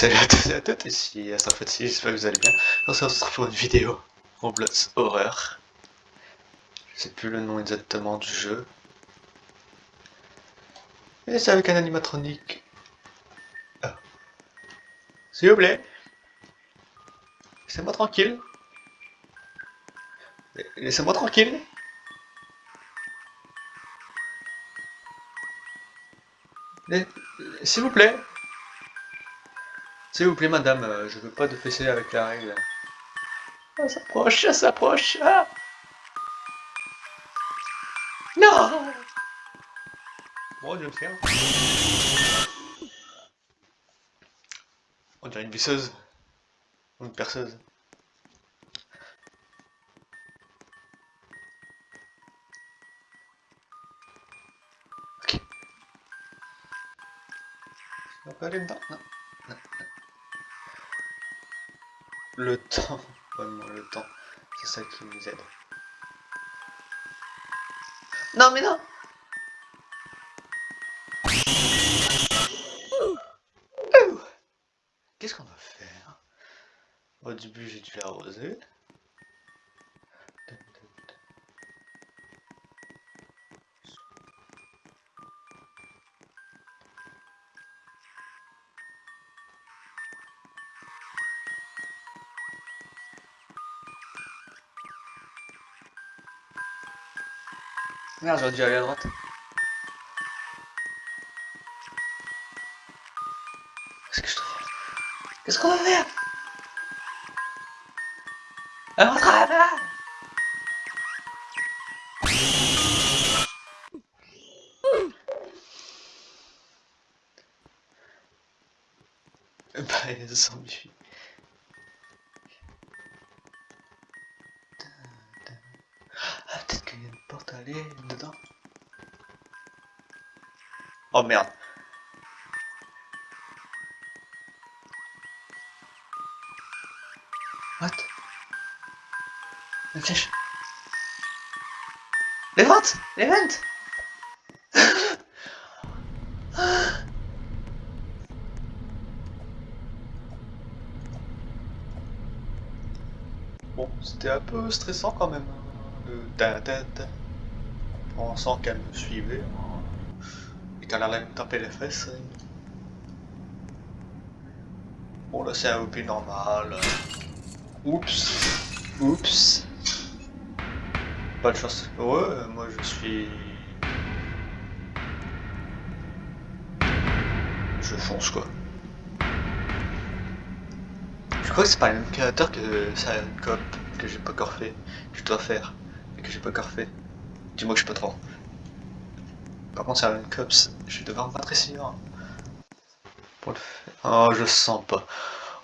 Salut à tous et à toutes, ici Astrofati, j'espère que vous allez bien. On se retrouve pour une vidéo Roblox Horror. Je sais plus le nom exactement du jeu. Et c'est avec un animatronique. Ah. S'il vous plaît. Laissez-moi tranquille. Laissez-moi tranquille. S'il vous plaît. S'il vous plaît, madame, euh, je veux pas de PC avec la règle. Ça s'approche, ça s'approche. Ah non Bon, je vais le faire. On dirait une visseuse. Ou une perceuse. Ok. On peut aller dedans? Non. non. Le temps. Vraiment, le temps. C'est ça qui nous aide. Non, mais non Qu'est-ce qu'on va faire? Au début, j'ai dû l'arroser. Merde, j'aurais dû aller à droite. Qu'est-ce que je faire Qu'est-ce qu'on va faire? Alors, on là Bah, il y aller dedans Oh merde. What? Une flèche. Les ventes Les ventes Bon, c'était un peu stressant quand même. Hein, le ta ta ta pensant qu'elle me suivait et qu'elle allait me taper les fesses. Bon là c'est un OP normal. Oups. Oups. Pas de chance pour eux, moi je suis... Je fonce quoi. Je crois que c'est pas le même créateur que ça cop que j'ai pas encore fait, que je dois faire, et que j'ai pas encore fait. Dis-moi que je pas trop. Par contre, c'est un cops, je vais devoir me battre ici. Hein. Pour le faire. Oh, je sens pas.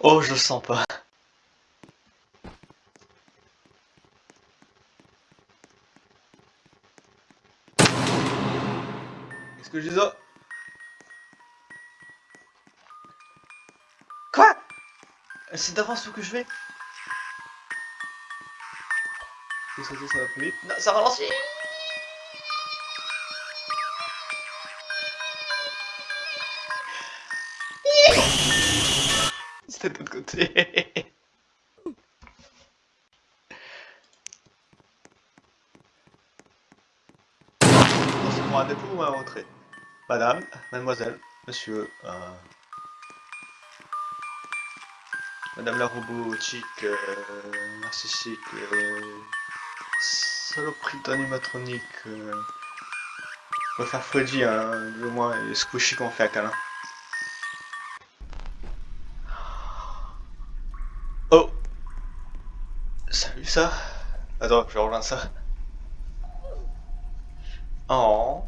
Oh, je sens pas. Qu'est-ce que je dis ça? Quoi? C'est d'avance ce que je fais ça, ça va plus vite? Non, ça ralentit C'était de l'autre côté. C'est pour un dépôt ou un retrait Madame, mademoiselle, monsieur, euh... Madame la robotique, euh, narcissique, euh, saloperie d'animatronique, euh, on va faire Freddy, hein, moins, et Squishy qu'on fait à câlin. Attends, je rejoindre ça. Oh.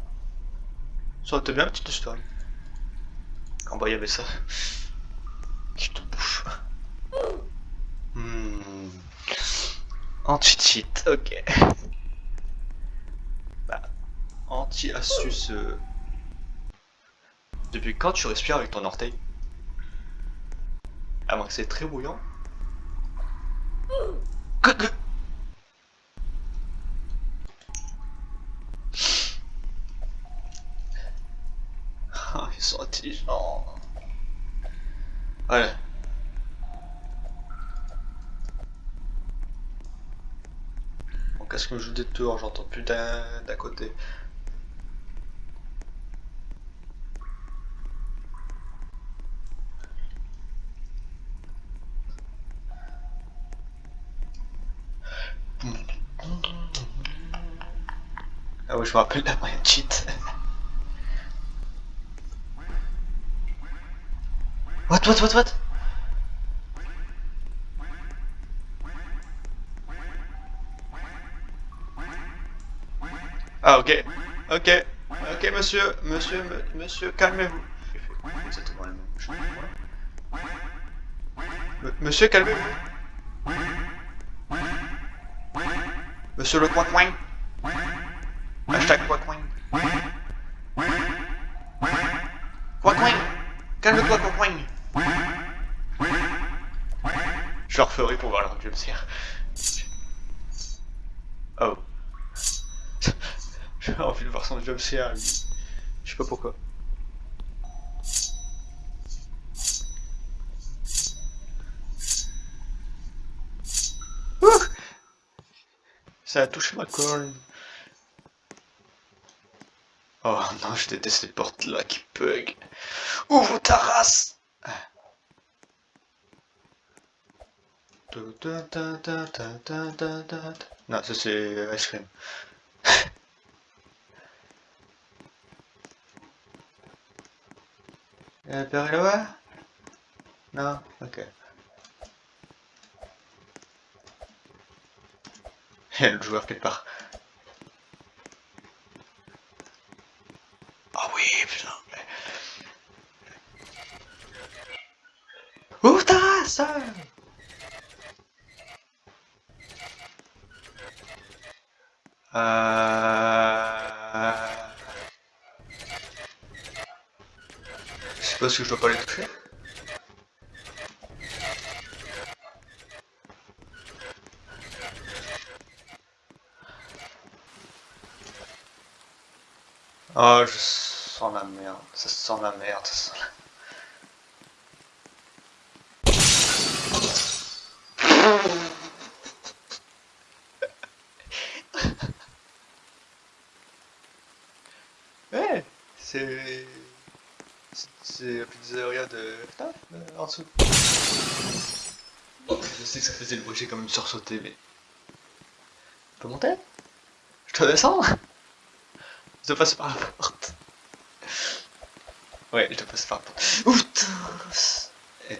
Ça aurait été bien petite story. Quand bah il y avait ça. Qui te bouffe. Hmm. Anti-cheat, ok. Bah, anti-astuce. Euh. Depuis quand tu respires avec ton orteil? À moins que c'est très bouillant. ils sont intelligents. Allez. Mon casque me joue des tours, j'entends plus d'un côté. Ah oui, je me rappelle la moyenne cheat. What, what, what, Ah ok, ok, ok monsieur, monsieur, monsieur, calmez-vous. Monsieur, calmez-vous. Monsieur le coin-coin. Hashtag. Coin-coin. Je le referai pour voir le jumpscare. Oh. J'ai envie de voir son jumpscare, lui. Je sais pas pourquoi. Ouh Ça a touché ma colonne. Oh non, je déteste les portes là qui bug. Ouvre ta race Non, ça c'est ice cream. Euh, Père là-bas Non? Ok. Il y a le joueur quelque part. Ah oui, putain. Ouvre ta race Euh... Je suppose que je dois pas les toucher. Oh, je sens la merde. Ça sent la merde, ça sent la... Ouais, c'est... C'est la pizzeria de... Putain, euh, en dessous. Je sais que ça faisait le bruit, j'ai quand même sursauté, mais... Je peux monter? Je dois descendre Je dois passer par la porte. Ouais, je dois passer par la porte. Ouh, eh.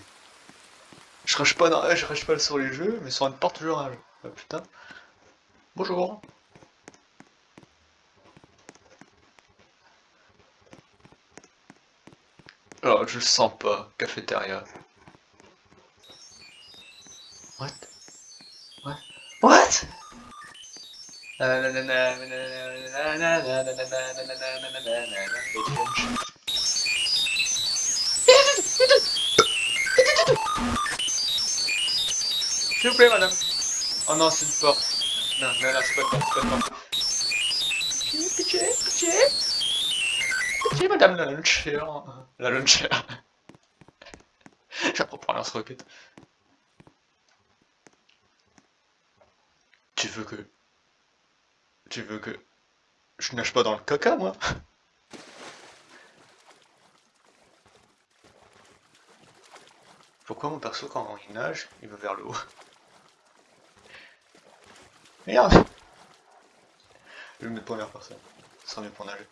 Je rage pas, dans... je pas sur les jeux, mais sur une porte je rage. Ah, putain. Bonjour. Je le sens pas, cafétéria. What? What? What? S'il vous plaît, madame. Oh non, c'est une porte. Non, non, non, c'est pas une porte, c'est pas une porte. Madame la luncher. La luncher. J'apprends pour lance-roquette. Tu veux que... Tu veux que... Je nage pas dans le caca, moi? Pourquoi mon perso, quand il nage, il va vers le haut? Merde Je vais me mettre première personne. Ça sera mieux pour nager.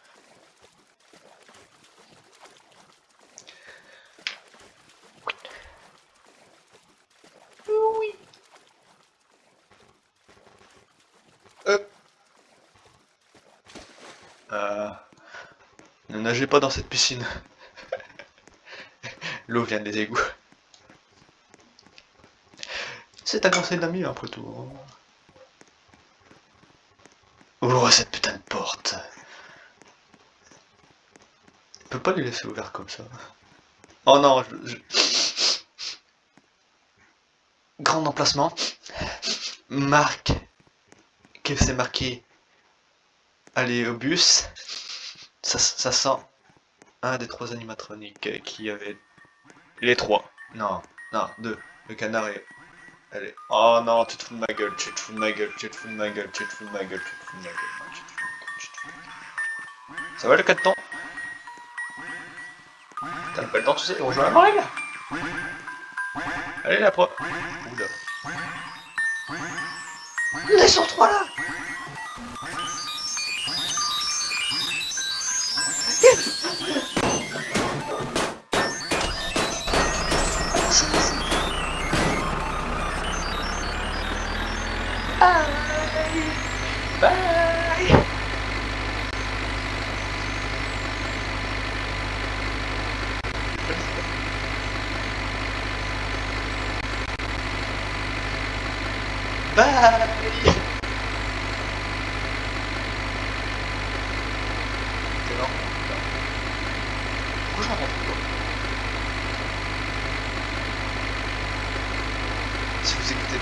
Oui. Hop. Euh, ne nagez pas dans cette piscine. L'eau vient des égouts. C'est un conseil d'amis après tout. Ouvre cette putain de porte. Je peux pas les laisser ouverts comme ça. Oh non, je... Grand emplacement. Marque. Que c'est marqué? Aller au bus. Ça, ça sent un des trois animatroniques qui avait... Les trois. Non, non, deux. Le canard et... Allez. Oh non, tu te fous de ma gueule, tu te fous de ma gueule, tu te fous de ma gueule, tu te fous de ma gueule, tu te fous de ma gueule. tu te fous de ma. Ça va le 4 temps? T'as pas le temps, tu sais, on joue à la règle Allez, la pro... Oula. Laisse en 3 là Жизнь.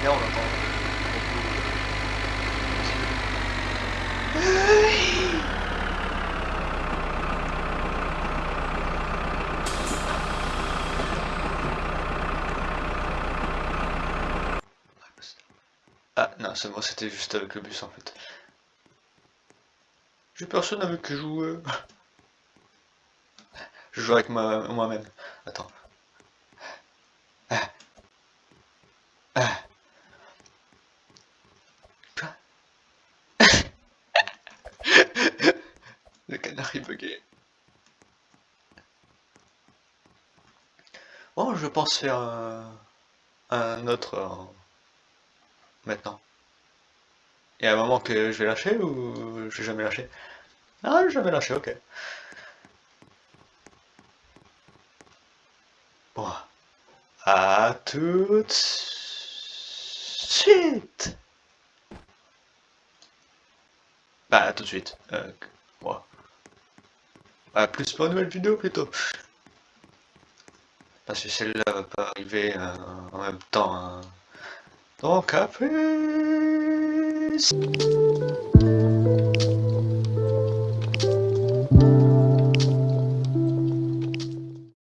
On Ah non, c'est moi, c'était juste avec le bus en fait. J'ai personne avec qui jouer. Je joue avec moi-même. Attends. Le canari bugué. Bon, je pense faire un, autre euh, maintenant. Il y a un moment que je vais lâcher ou je vais jamais lâcher? Ah, jamais lâcher, ok. Bon. À tout de suite Bah, à tout de suite. Euh, À plus pour une nouvelle vidéo plutôt. Parce que celle-là va pas arriver euh, en même temps. Hein. Donc à plus